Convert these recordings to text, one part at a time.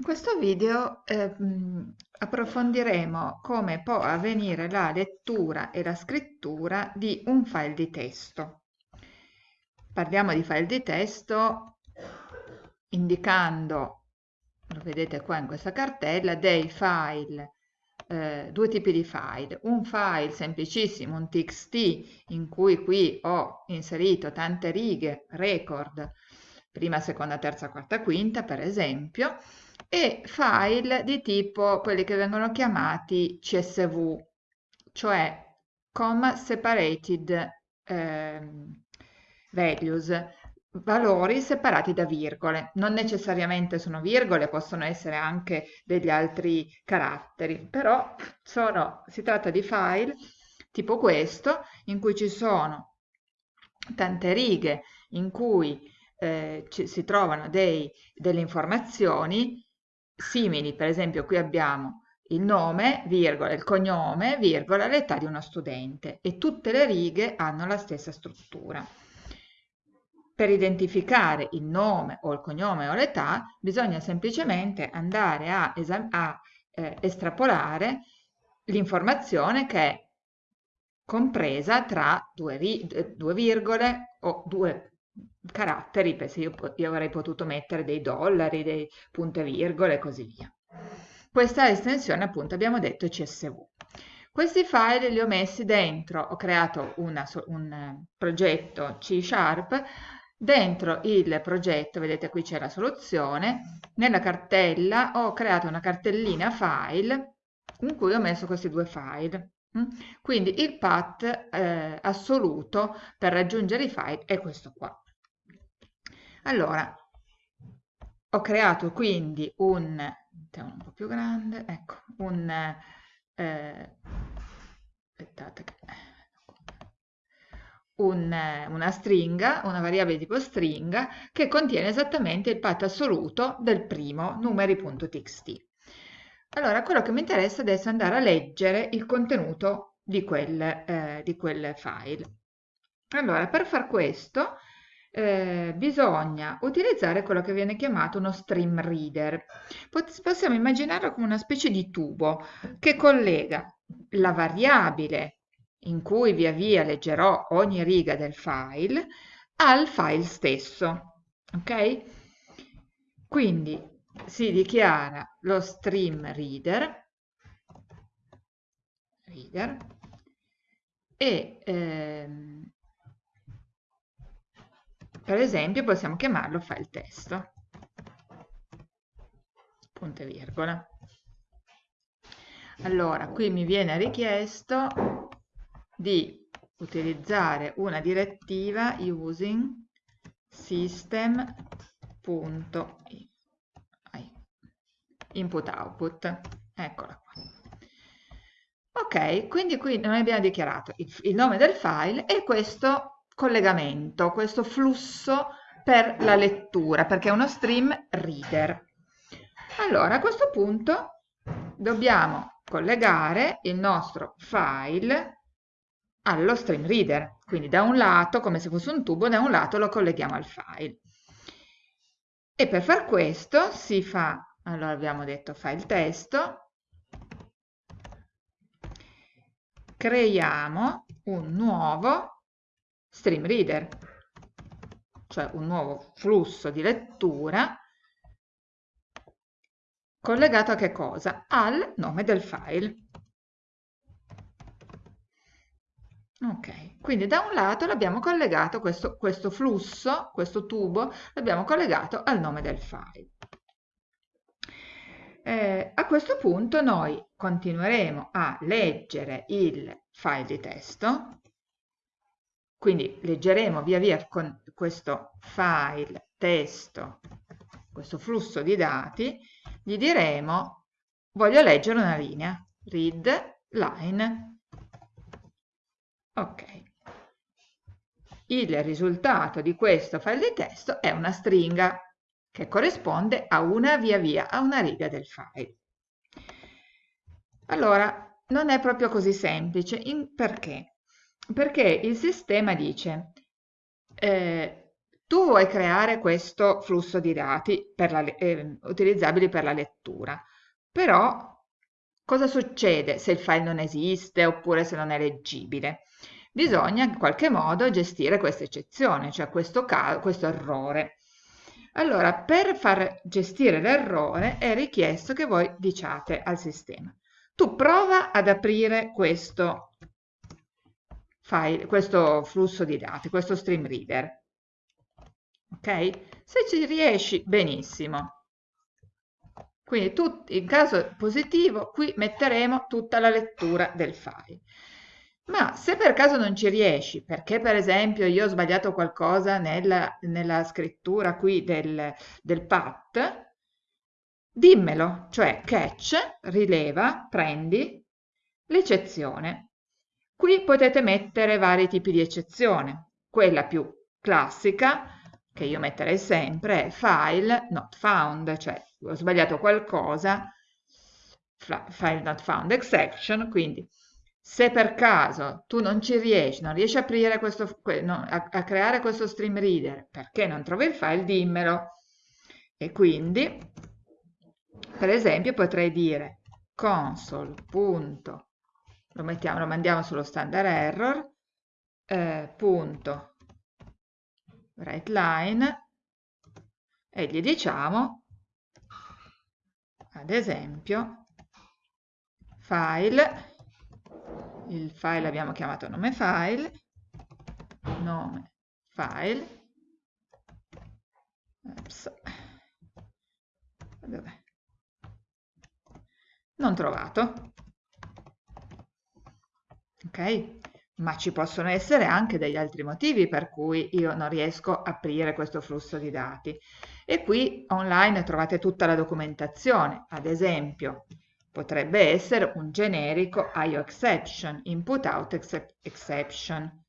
In questo video eh, approfondiremo come può avvenire la lettura e la scrittura di un file di testo. Parliamo di file di testo indicando, lo vedete qua in questa cartella, dei file, eh, due tipi di file. Un file semplicissimo, un txt, in cui qui ho inserito tante righe, record, prima, seconda, terza, quarta, quinta, per esempio, e file di tipo quelli che vengono chiamati CSV, cioè comma separated eh, values, valori separati da virgole. Non necessariamente sono virgole, possono essere anche degli altri caratteri, però sono, si tratta di file tipo questo, in cui ci sono tante righe, in cui eh, ci, si trovano dei, delle informazioni simili, per esempio qui abbiamo il nome, virgola, il cognome, virgola, l'età di uno studente e tutte le righe hanno la stessa struttura. Per identificare il nome o il cognome o l'età bisogna semplicemente andare a, a eh, estrapolare l'informazione che è compresa tra due, due virgole o due caratteri, se io, io avrei potuto mettere dei dollari, dei punte virgole e così via. Questa estensione appunto abbiamo detto CSV. Questi file li ho messi dentro, ho creato una, un eh, progetto C Sharp, dentro il progetto, vedete qui c'è la soluzione, nella cartella ho creato una cartellina file in cui ho messo questi due file. Mm? Quindi il path eh, assoluto per raggiungere i file è questo qua. Allora, ho creato quindi un, un po' più grande, ecco, un, eh, aspettate, un, una stringa, una variabile tipo stringa, che contiene esattamente il path assoluto del primo numeri.txt. Allora, quello che mi interessa adesso è andare a leggere il contenuto di quel, eh, di quel file. Allora, per far questo eh, bisogna utilizzare quello che viene chiamato uno stream reader. Possiamo immaginarlo come una specie di tubo che collega la variabile in cui via via leggerò ogni riga del file al file stesso. Ok? Quindi si dichiara lo stream reader, reader e ehm, per esempio possiamo chiamarlo file testo, punto e virgola. Allora, qui mi viene richiesto di utilizzare una direttiva using system.input output. Eccola qua. Ok, quindi qui noi abbiamo dichiarato il, il nome del file e questo collegamento, questo flusso per la lettura, perché è uno stream reader. Allora, a questo punto dobbiamo collegare il nostro file allo stream reader. Quindi da un lato, come se fosse un tubo, da un lato lo colleghiamo al file. E per far questo si fa, allora abbiamo detto file testo, creiamo un nuovo stream reader, cioè un nuovo flusso di lettura collegato a che cosa? Al nome del file. Ok, quindi da un lato l'abbiamo collegato, questo, questo flusso, questo tubo, l'abbiamo collegato al nome del file. Eh, a questo punto noi continueremo a leggere il file di testo quindi leggeremo via via con questo file testo, questo flusso di dati, gli diremo voglio leggere una linea, read line. Ok. Il risultato di questo file di testo è una stringa che corrisponde a una via via, a una riga del file. Allora, non è proprio così semplice. Perché? Perché il sistema dice eh, tu vuoi creare questo flusso di dati per la, eh, utilizzabili per la lettura, però cosa succede se il file non esiste oppure se non è leggibile? Bisogna in qualche modo gestire questa eccezione, cioè questo, questo errore. Allora, per far gestire l'errore è richiesto che voi diciate al sistema tu prova ad aprire questo file, questo flusso di dati, questo stream reader. Ok? Se ci riesci, benissimo. Quindi in caso positivo, qui metteremo tutta la lettura del file. Ma se per caso non ci riesci, perché per esempio io ho sbagliato qualcosa nella, nella scrittura qui del, del path, dimmelo, cioè catch, rileva, prendi l'eccezione. Qui potete mettere vari tipi di eccezione. Quella più classica, che io metterei sempre, è file not found, cioè ho sbagliato qualcosa, file not found exception, quindi se per caso tu non ci riesci, non riesci a, questo, a, a creare questo stream reader perché non trovi il file, dimmelo. E quindi per esempio potrei dire console. Lo, mettiamo, lo mandiamo sullo standard error, eh, punto. Write line. E gli diciamo ad esempio file. Il file abbiamo chiamato nome file. Nome file. Ops. Non trovato. Ma ci possono essere anche degli altri motivi per cui io non riesco a aprire questo flusso di dati. E qui online trovate tutta la documentazione. Ad esempio, potrebbe essere un generico IO exception, input out exception.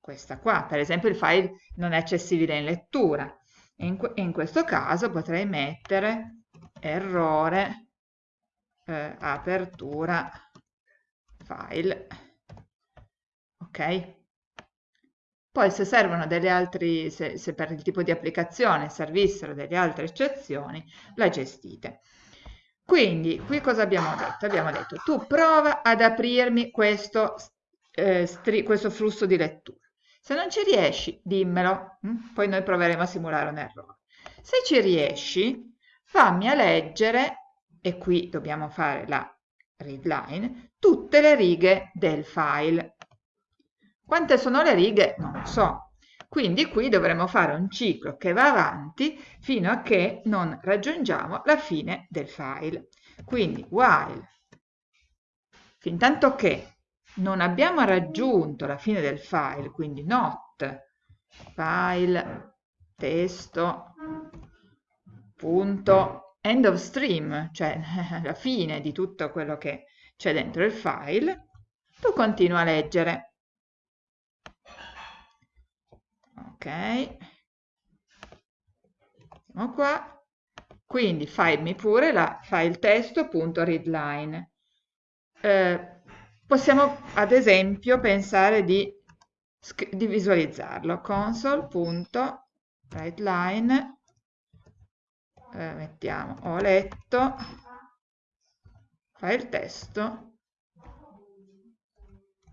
Questa qua, per esempio il file non è accessibile in lettura. In, in questo caso potrei mettere errore eh, apertura file ok poi se servono delle altre se, se per il tipo di applicazione servissero delle altre eccezioni la gestite quindi qui cosa abbiamo detto abbiamo detto tu prova ad aprirmi questo, eh, questo flusso di lettura se non ci riesci dimmelo hm? poi noi proveremo a simulare un errore se ci riesci fammi a leggere e qui dobbiamo fare la readline, tutte le righe del file. Quante sono le righe? Non lo so. Quindi qui dovremo fare un ciclo che va avanti fino a che non raggiungiamo la fine del file. Quindi while, fin tanto che non abbiamo raggiunto la fine del file, quindi not file testo punto end of stream, cioè la fine di tutto quello che c'è dentro il file, tu continua a leggere. Ok, siamo qua. Quindi fammi pure la file testo.readline. Eh, possiamo ad esempio pensare di, di visualizzarlo. console.writeline eh, mettiamo ho letto file testo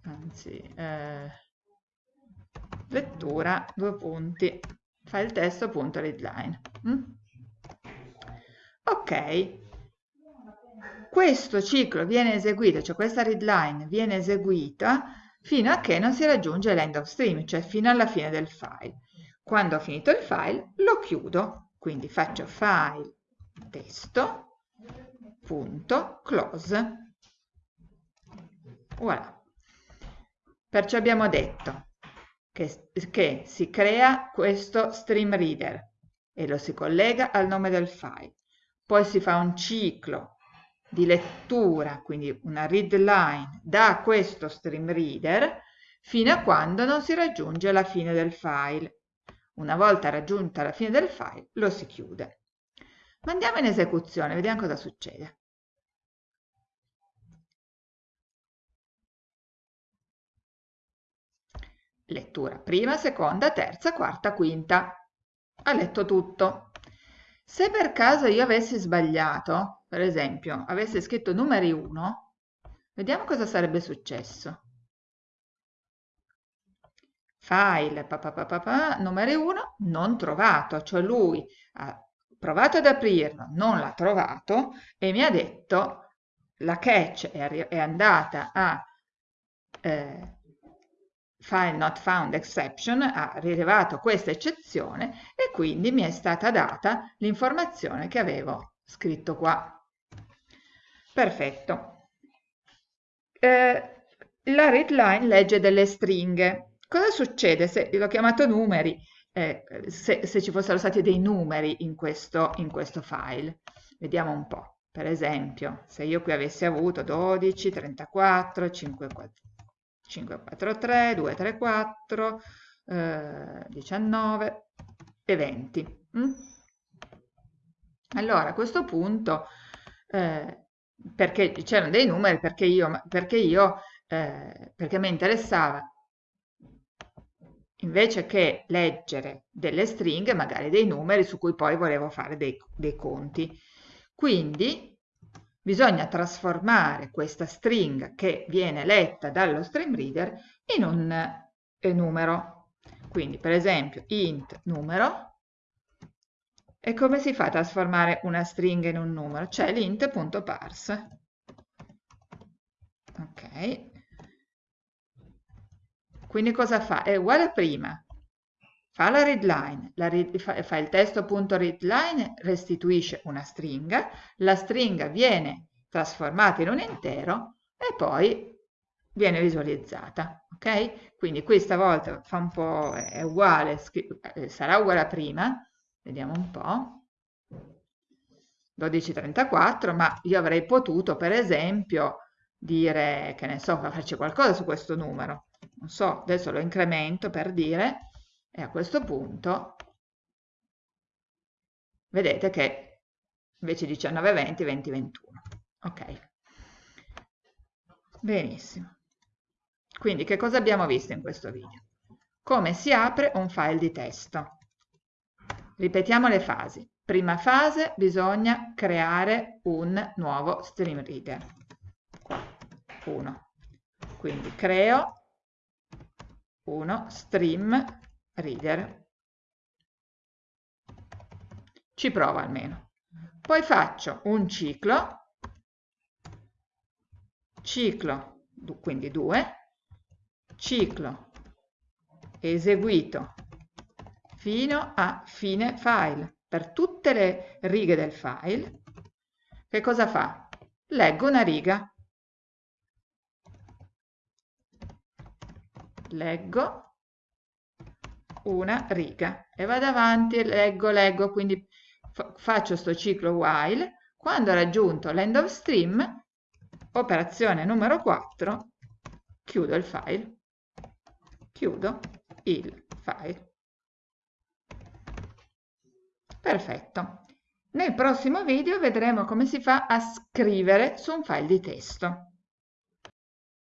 anzi eh, lettura due punti. File testo punto readline mm? ok. Questo ciclo viene eseguito cioè questa readline viene eseguita fino a che non si raggiunge l'end of stream cioè fino alla fine del file. Quando ho finito il file lo chiudo. Quindi faccio file testo punto close. Voilà. Perciò abbiamo detto che, che si crea questo stream reader e lo si collega al nome del file poi si fa un ciclo di lettura, quindi una read line da questo stream reader fino a quando non si raggiunge la fine del file. Una volta raggiunta la fine del file lo si chiude. Andiamo in esecuzione, vediamo cosa succede. Lettura prima, seconda, terza, quarta, quinta. ha letto tutto. Se per caso io avessi sbagliato, per esempio, avessi scritto numeri 1, vediamo cosa sarebbe successo. File, papà, numeri 1, non trovato, cioè lui ha provato ad aprirlo, non l'ha trovato e mi ha detto la catch è, è andata a eh, file not found exception ha rilevato questa eccezione e quindi mi è stata data l'informazione che avevo scritto qua. Perfetto. Eh, la readline legge delle stringhe. Cosa succede se, l'ho chiamato numeri, eh, se, se, ci fossero stati dei numeri in questo, in questo file? Vediamo un po'. Per esempio, se io qui avessi avuto 12, 34, 5, 4, 5, 4, 3, 2, 3, 4, eh, 19 e 20. Mm? Allora, a questo punto, eh, perché c'erano dei numeri, perché io, perché io eh, perché mi interessava invece che leggere delle stringhe, magari dei numeri su cui poi volevo fare dei, dei conti. Quindi bisogna trasformare questa stringa che viene letta dallo stream reader in un eh, numero. Quindi per esempio int numero e come si fa a trasformare una stringa in un numero? C'è l'int.parse. Ok. Quindi cosa fa? È uguale a prima, fa la readline, la read, fa, fa, il testo.readline, restituisce una stringa, la stringa viene trasformata in un intero e poi viene visualizzata, ok? Quindi qui stavolta fa un po', è uguale, eh, sarà uguale a prima, vediamo un po', 1234, ma io avrei potuto per esempio dire, che ne so, farci qualcosa su questo numero, non so, adesso lo incremento per dire, e a questo punto vedete che invece 19, 20, 20, 21. Ok. Benissimo. Quindi che cosa abbiamo visto in questo video? Come si apre un file di testo. Ripetiamo le fasi. Prima fase bisogna creare un nuovo stream reader. 1. Quindi creo uno stream reader. Ci provo almeno. Poi faccio un ciclo, ciclo, quindi 2, ciclo eseguito fino a fine file. Per tutte le righe del file, che cosa fa? Leggo una riga. Leggo una riga e vado avanti e leggo, leggo, quindi faccio sto ciclo while, quando ho raggiunto l'end of stream, operazione numero 4, chiudo il file, chiudo il file. Perfetto. Nel prossimo video vedremo come si fa a scrivere su un file di testo.